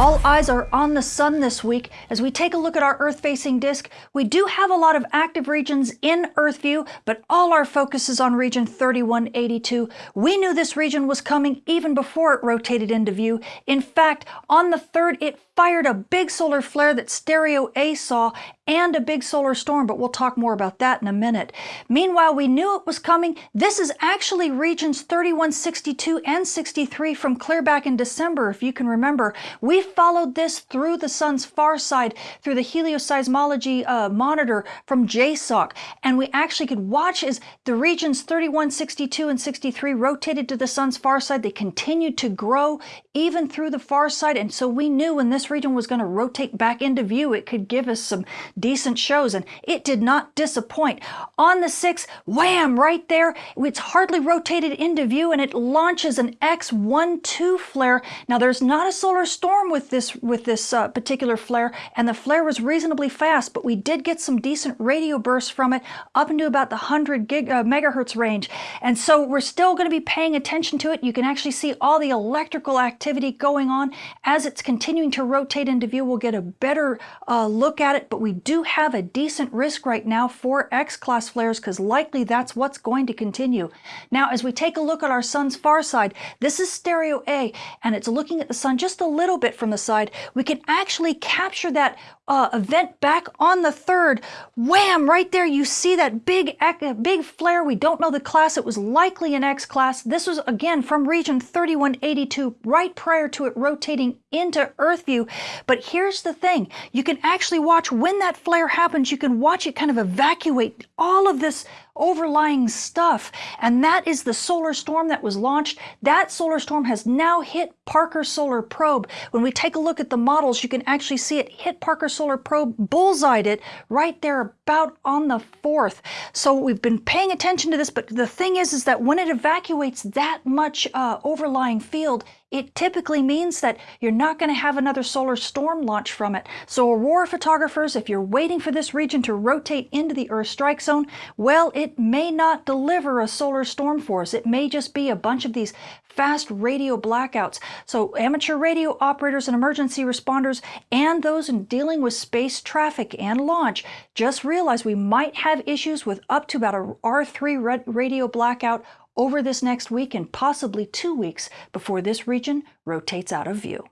All eyes are on the sun this week. As we take a look at our Earth-facing disk, we do have a lot of active regions in Earth view, but all our focus is on region 3182. We knew this region was coming even before it rotated into view. In fact, on the 3rd, it fired a big solar flare that Stereo A saw and a big solar storm, but we'll talk more about that in a minute. Meanwhile, we knew it was coming. This is actually regions 3162 and 63 from clear back in December, if you can remember. We followed this through the sun's far side, through the helioseismology uh, monitor from JSOC, and we actually could watch as the regions 31, 62, and 63 rotated to the sun's far side. They continued to grow even through the far side, and so we knew when this region was going to rotate back into view, it could give us some decent shows, and it did not disappoint. On the 6th, wham, right there, it's hardly rotated into view, and it launches an X12 flare. Now, there's not a solar storm with this, with this uh, particular flare, and the flare was reasonably fast, but we did get some decent radio bursts from it up into about the 100 gig, uh, megahertz range. And so we're still going to be paying attention to it. You can actually see all the electrical activity going on as it's continuing to rotate into view. We'll get a better uh, look at it, but we do have a decent risk right now for X-class flares because likely that's what's going to continue. Now, as we take a look at our sun's far side, this is stereo A, and it's looking at the sun just a little bit from the side. We can actually capture that uh, event back on the third. Wham! Right there, you see that big, big flare. We don't know the class. It was likely an X class. This was, again, from region 3182, right prior to it rotating into Earth view. But here's the thing. You can actually watch when that flare happens, you can watch it kind of evacuate all of this overlying stuff. And that is the solar storm that was launched. That solar storm has now hit Parker Solar Probe. When we take a look at the models, you can actually see it hit Parker Solar Probe, bullseyed it right there about on the 4th. So we've been paying attention to this, but the thing is, is that when it evacuates that much uh, overlying field, it typically means that you're not going to have another solar storm launch from it. So aurora photographers, if you're waiting for this region to rotate into the Earth strike zone, well, it may not deliver a solar storm for us. It may just be a bunch of these fast radio blackouts. So amateur radio operators and emergency responders and those in dealing with space traffic and launch, just realize we might have issues with up to about a R3 radio blackout over this next week and possibly two weeks before this region rotates out of view.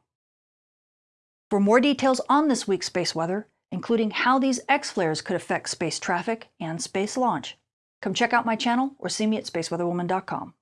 For more details on this week's space weather, including how these X-flares could affect space traffic and space launch, come check out my channel or see me at spaceweatherwoman.com.